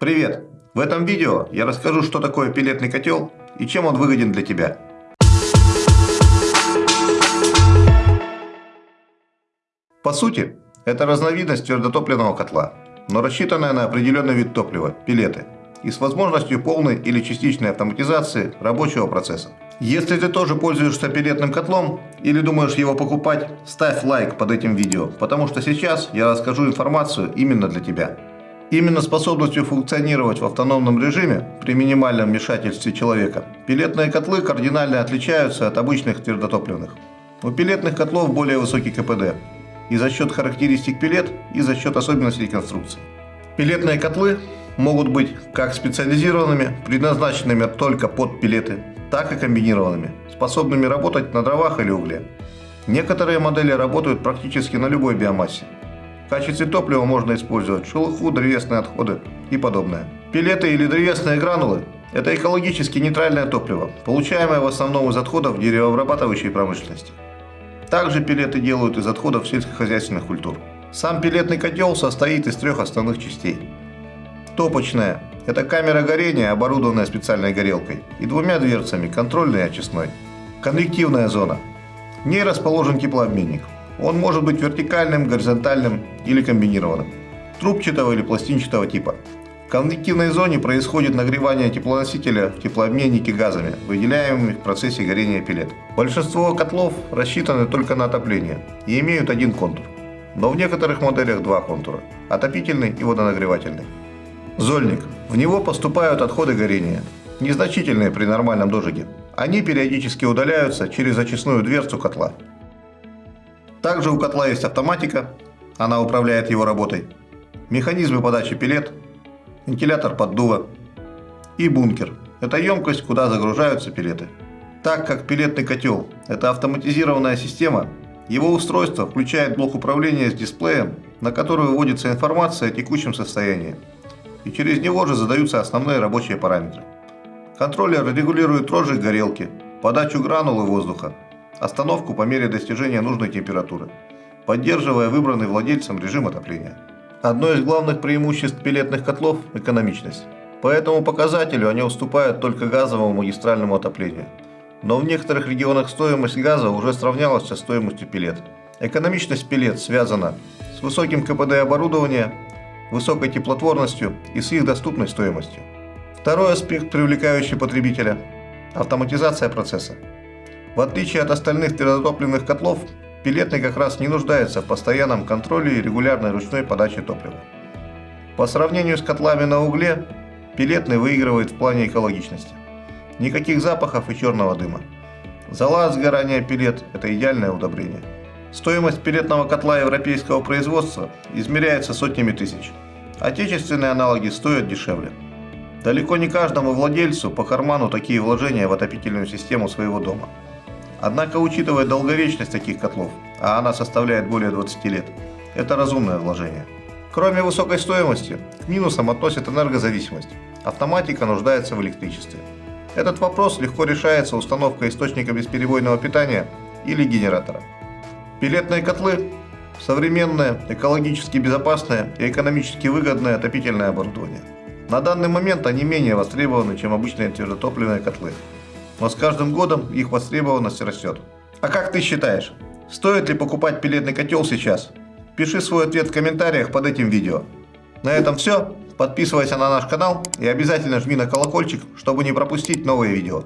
Привет! В этом видео я расскажу, что такое пилетный котел и чем он выгоден для тебя. По сути, это разновидность твердотопливного котла, но рассчитанная на определенный вид топлива – пилеты, и с возможностью полной или частичной автоматизации рабочего процесса. Если ты тоже пользуешься пилетным котлом или думаешь его покупать, ставь лайк под этим видео, потому что сейчас я расскажу информацию именно для тебя. Именно способностью функционировать в автономном режиме при минимальном вмешательстве человека пилетные котлы кардинально отличаются от обычных твердотопливных. У пилетных котлов более высокий КПД и за счет характеристик пилет, и за счет особенностей конструкции. Пилетные котлы могут быть как специализированными, предназначенными только под пилеты, так и комбинированными, способными работать на дровах или угле. Некоторые модели работают практически на любой биомассе, в качестве топлива можно использовать шелуху, древесные отходы и подобное. Пилеты или древесные гранулы – это экологически нейтральное топливо, получаемое в основном из отходов деревообрабатывающей промышленности. Также пилеты делают из отходов сельскохозяйственных культур. Сам пилетный котел состоит из трех основных частей. Топочная – это камера горения, оборудованная специальной горелкой, и двумя дверцами – контрольной и очистной. Конвективная зона. В ней расположен теплообменник – он может быть вертикальным, горизонтальным или комбинированным, трубчатого или пластинчатого типа. В конвективной зоне происходит нагревание теплоносителя в теплообменнике газами, выделяемыми в процессе горения пилет. Большинство котлов рассчитаны только на отопление и имеют один контур, но в некоторых моделях два контура – отопительный и водонагревательный. Зольник. В него поступают отходы горения, незначительные при нормальном дожиге. Они периодически удаляются через очистную дверцу котла. Также у котла есть автоматика, она управляет его работой, механизмы подачи пилет, вентилятор поддува и бункер. Это емкость, куда загружаются пилеты. Так как пилетный котел – это автоматизированная система, его устройство включает блок управления с дисплеем, на который выводится информация о текущем состоянии, и через него же задаются основные рабочие параметры. Контроллер регулирует розжиг горелки, подачу гранулы воздуха, остановку по мере достижения нужной температуры, поддерживая выбранный владельцем режим отопления. Одно из главных преимуществ пилетных котлов – экономичность. По этому показателю они уступают только газовому магистральному отоплению. Но в некоторых регионах стоимость газа уже сравнялась со стоимостью пилет. Экономичность пилет связана с высоким КПД оборудования, высокой теплотворностью и с их доступной стоимостью. Второй аспект, привлекающий потребителя – автоматизация процесса. В отличие от остальных твердотопливных котлов, пилетный как раз не нуждается в постоянном контроле и регулярной ручной подаче топлива. По сравнению с котлами на угле, пилетный выигрывает в плане экологичности. Никаких запахов и черного дыма. Зола сгорания пилет – это идеальное удобрение. Стоимость пилетного котла европейского производства измеряется сотнями тысяч. Отечественные аналоги стоят дешевле. Далеко не каждому владельцу по карману такие вложения в отопительную систему своего дома. Однако, учитывая долговечность таких котлов, а она составляет более 20 лет, это разумное вложение. Кроме высокой стоимости, к минусам относят энергозависимость. Автоматика нуждается в электричестве. Этот вопрос легко решается установкой источника бесперебойного питания или генератора. Пилетные котлы – современное, экологически безопасное и экономически выгодное отопительное оборудование. На данный момент они менее востребованы, чем обычные твердотопливные котлы но с каждым годом их востребованность растет. А как ты считаешь, стоит ли покупать пилетный котел сейчас? Пиши свой ответ в комментариях под этим видео. На этом все. Подписывайся на наш канал и обязательно жми на колокольчик, чтобы не пропустить новые видео.